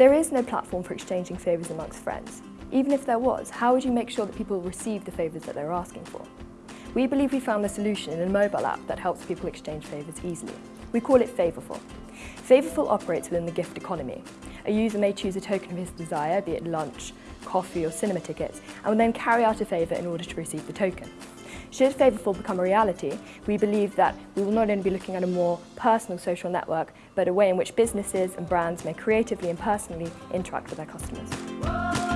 There is no platform for exchanging favours amongst friends. Even if there was, how would you make sure that people receive the favours that they're asking for? We believe we found the solution in a mobile app that helps people exchange favours easily. We call it Favourful. Favourful operates within the gift economy. A user may choose a token of his desire, be it lunch, coffee or cinema tickets, and will then carry out a favour in order to receive the token. Should Favourful become a reality, we believe that we will not only be looking at a more personal social network, but a way in which businesses and brands may creatively and personally interact with their customers.